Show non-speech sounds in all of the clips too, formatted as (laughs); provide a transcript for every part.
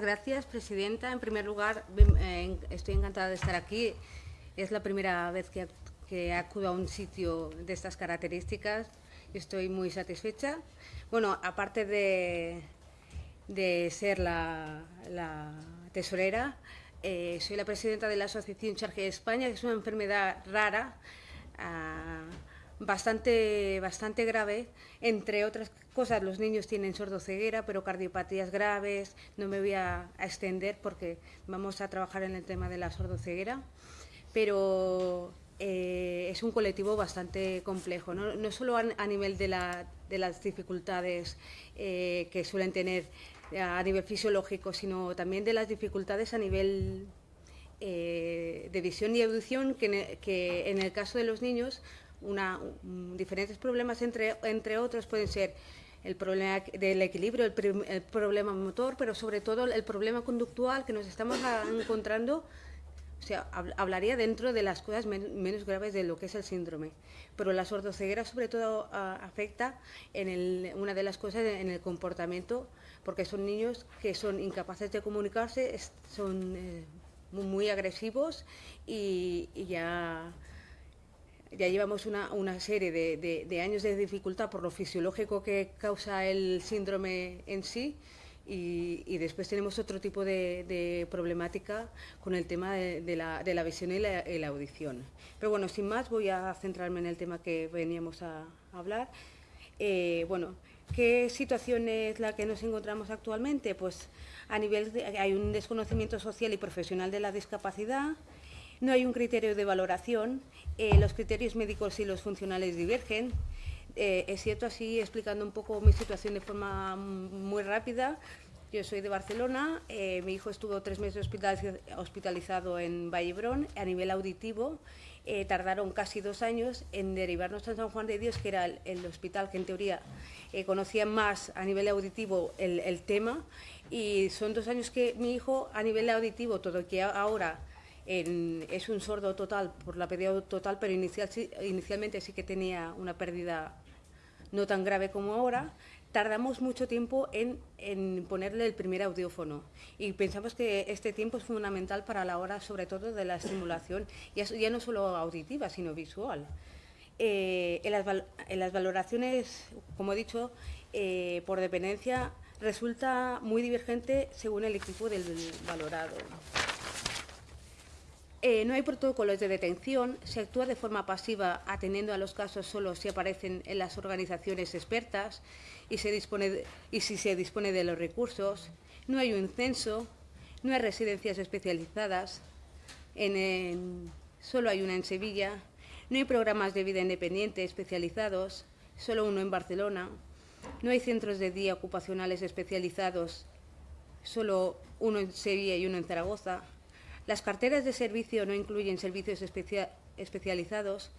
Gracias, Presidenta. En primer lugar, eh, estoy encantada de estar aquí. Es la primera vez que, acudo a un sitio de estas características y estoy muy satisfecha. Bueno, aparte de, de ser la, tesorera, eh, soy la presidenta de la Asociación Charge España, que es una enfermedad rara, ah, bastante, bastante grave. Entre otras cosas, los niños tienen sordoceguera, pero cardiopatías graves. No me voy a, extender porque vamos a trabajar en el tema de la sordoceguera. Pero eh, es un colectivo bastante complejo, no, solo a, nivel de, las dificultades eh, que suelen tener a nivel fisiológico, sino también de las dificultades a nivel eh, de visión y audición, que en el caso de los niños una, diferentes problemas, entre, entre otros pueden ser el problema del equilibrio, el, problema motor, pero sobre todo el problema conductual que nos estamos encontrando, o sea, hablaría dentro de las cosas menos graves de lo que es el síndrome. Pero la sordoceguera sobre todo afecta en el, una de las cosas en el comportamiento, porque son niños que son incapaces de comunicarse, son eh, muy agresivos y ya ya llevamos una, una serie de, años de dificultad por lo fisiológico que causa el síndrome en sí y, después tenemos otro tipo de, problemática con el tema de, la, visión y la, audición. Pero bueno, sin más voy a centrarme en el tema que veníamos a, hablar. Eh, bueno, ¿qué situación es la que nos encontramos actualmente? Pues a nivel hay un desconocimiento social y profesional de la discapacidad, no hay un criterio de valoración, eh, los criterios médicos y los funcionales divergen. Eh, es cierto, así explicando un poco mi situación de forma muy rápida, yo soy de Barcelona, eh, mi hijo estuvo tres meses hospitalizado en Vallebrón a nivel auditivo, tardaron casi dos años en derivarnos a San Juan de Dios, que era el, hospital que en teoría conocía más a nivel auditivo el, el, tema, y son dos años que mi hijo a nivel auditivo, todo que ahora es un sordo total por la pérdida total, pero inicial, inicialmente sí que tenía una pérdida no tan grave como ahora. Tardamos mucho tiempo en, ponerle el primer audiófono y pensamos que este tiempo es fundamental para la hora, sobre todo, de la estimulación, ya, ya no solo auditiva, sino visual. Eh, en, las, valoraciones, como he dicho, eh, por dependencia, resulta muy divergente según el equipo del valorado. Eh, no hay protocolos de detención, se actúa de forma pasiva atendiendo a los casos solo si aparecen en las organizaciones expertas y, si se dispone de los recursos. No hay un censo, no hay residencias especializadas, solo hay una en Sevilla, no hay programas de vida independiente especializados, solo uno en Barcelona, no hay centros de día ocupacionales especializados, solo uno en Sevilla y uno en Zaragoza, las carteras de servicio no incluyen servicios especializados.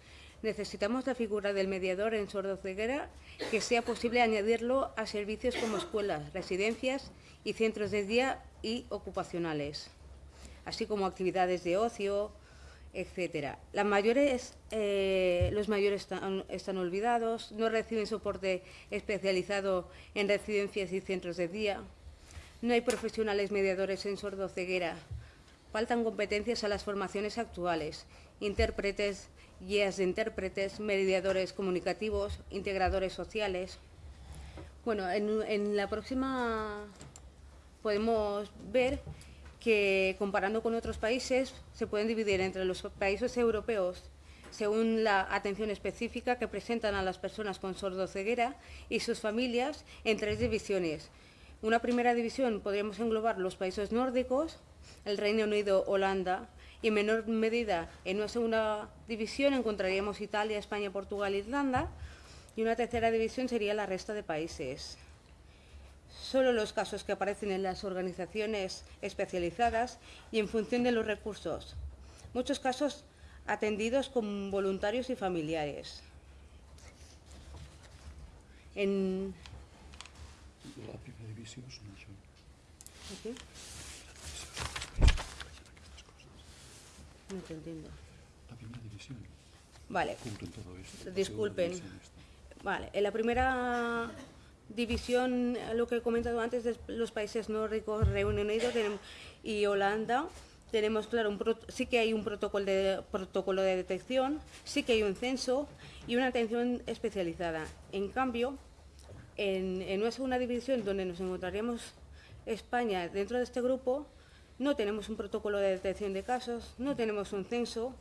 Necesitamos la figura del mediador en sordoceguera que sea posible añadirlo a servicios como escuelas, residencias y centros de día y ocupacionales, así como actividades de ocio, etcétera. Eh, los mayores están, están, olvidados, no reciben soporte especializado en residencias y centros de día, no hay profesionales mediadores en sordoceguera Faltan competencias a las formaciones actuales, intérpretes, guías de intérpretes, mediadores comunicativos, integradores sociales. Bueno, en, la próxima podemos ver que comparando con otros países se pueden dividir entre los países europeos según la atención específica que presentan a las personas con sordoceguera y sus familias en tres divisiones. Una primera división podríamos englobar los países nórdicos, el Reino Unido, Holanda, y en menor medida en una segunda división encontraríamos Italia, España, Portugal, Irlanda, y una tercera división sería la resta de países. Solo los casos que aparecen en las organizaciones especializadas y en función de los recursos. Muchos casos atendidos con voluntarios y familiares. En... La primera división No te entiendo. La primera división. Vale. todo esto. Disculpen. Vale, en la primera división, lo que he comentado antes, de los países nórdicos, Reino Unido y Holanda, tenemos, claro, un pro- sí que hay un protocolo de, protocolo de detección, sí que hay un censo y una atención especializada. En cambio, en, en una segunda división donde nos encontraríamos España dentro de este grupo, no tenemos un protocolo de detección de casos, no tenemos un censo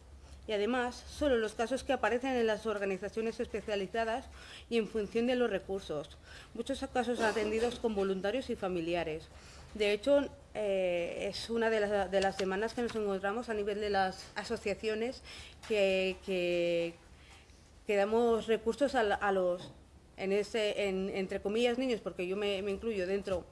y además solo los casos que aparecen en las organizaciones especializadas y en función de los recursos. Muchos casos atendidos con voluntarios y familiares. De hecho, eh, es una de las, de las que nos encontramos a nivel de las asociaciones que, que, damos recursos a, a los, en ese, en- entre comillas, niños, porque yo me incluyo dentro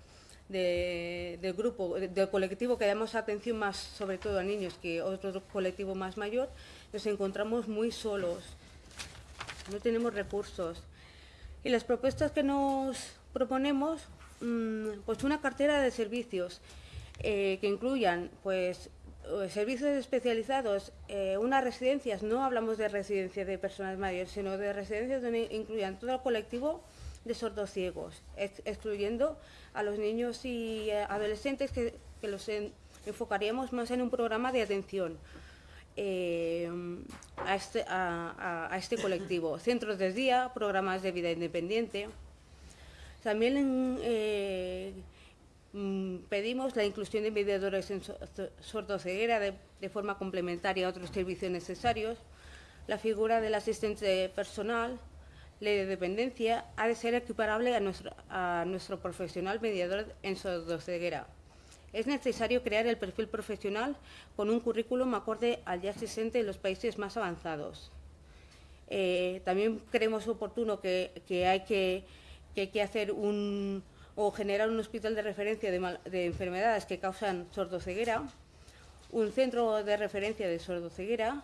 de- del grupo, de- del colectivo que damos atención más sobre todo a niños que otro colectivo más mayor, nos encontramos muy solos, no tenemos recursos. Y las propuestas que nos proponemos, mm, pues una cartera de servicios eh, que incluyan pues eh, servicios especializados, eh, unas residencias, no hablamos de residencias de personas mayores, sino de residencias donde incluyan todo el colectivo de sordos ciegos, ex- excluyendo a los niños y eh, adolescentes que, que los en- enfocaríamos más en un programa de atención eh, a, este, a- este colectivo. (laughs) Centros de día, programas de vida independiente. También en, eh, mm, pedimos la inclusión de mediadores en so- so- sordoceguera de, de forma complementaria a otros servicios necesarios. La figura del asistente personal, de dependencia, ha de ser equiparable a nuestro, a nuestro profesional mediador en sordoceguera. Es necesario crear el perfil profesional con un currículum acorde al ya existente en los países más avanzados. Eh, también creemos oportuno que, que hay que, que hay que hacer un o generar un hospital de referencia de, mal- de enfermedades que causan sordoceguera, un centro de referencia de sordoceguera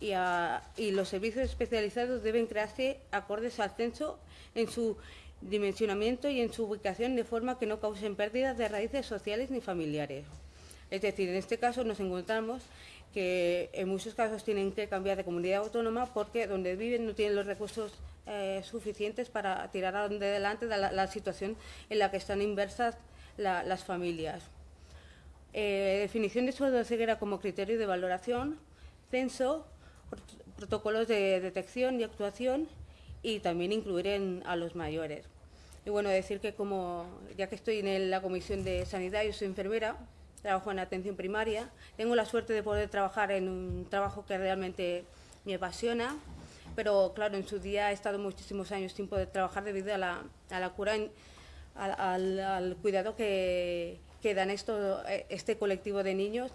y, los servicios especializados deben crearse acordes al censo en su dimensionamiento y en su ubicación de forma que no causen pérdidas de raíces sociales ni familiares. Es decir, en este caso nos encontramos que en muchos casos tienen que cambiar de comunidad autónoma porque donde viven no tienen los recursos eh, suficientes para tirar adelante de la, la situación en la que están inversas la- las familias. Eh, definición de sordoceguera como criterio de valoración, censo, protocolos de detección y actuación y también incluir en- a los mayores. Y bueno, decir que como ya que estoy en la Comisión de Sanidad, yo soy enfermera, trabajo en atención primaria, tengo la suerte de poder trabajar en un trabajo que realmente me apasiona, pero claro, en su día he estado muchísimos años sin poder trabajar debido a la, a la cura, al, al- al cuidado que, que dan esto, eh, este colectivo de niños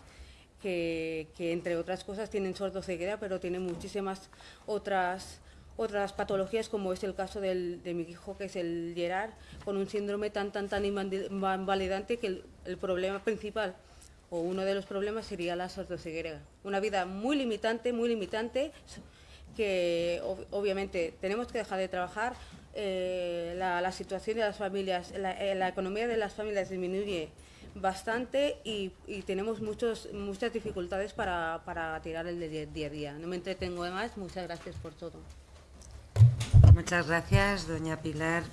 que, entre otras cosas tienen sordoceguera, pero tienen muchísimas otras otras patologías como es el caso del- de mi hijo que es el Gerard con un síndrome tan tan tan invalidante que el, el problema principal o uno de los problemas sería la sordoceguera una vida muy limitante muy limitante que ob- obviamente tenemos que dejar de trabajar eh, la, la situación de las familias la, eh, la economía de las familias disminuye bastante y, tenemos muchos, muchas dificultades para, para tirar el de día a día. No me entretengo de más, muchas gracias por todo. Muchas gracias, doña Pilar.